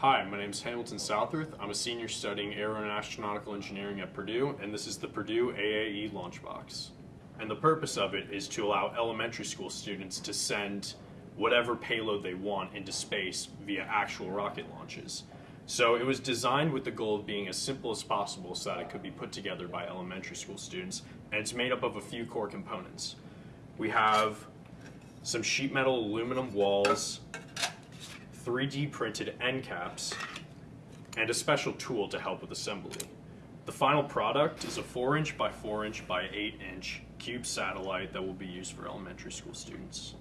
Hi, my name is Hamilton Southworth. I'm a senior studying aeronautical engineering at Purdue, and this is the Purdue AAE Launchbox. And the purpose of it is to allow elementary school students to send whatever payload they want into space via actual rocket launches. So it was designed with the goal of being as simple as possible so that it could be put together by elementary school students, and it's made up of a few core components. We have some sheet metal aluminum walls, 3D printed end caps, and a special tool to help with assembly. The final product is a 4 inch by 4 inch by 8 inch cube satellite that will be used for elementary school students.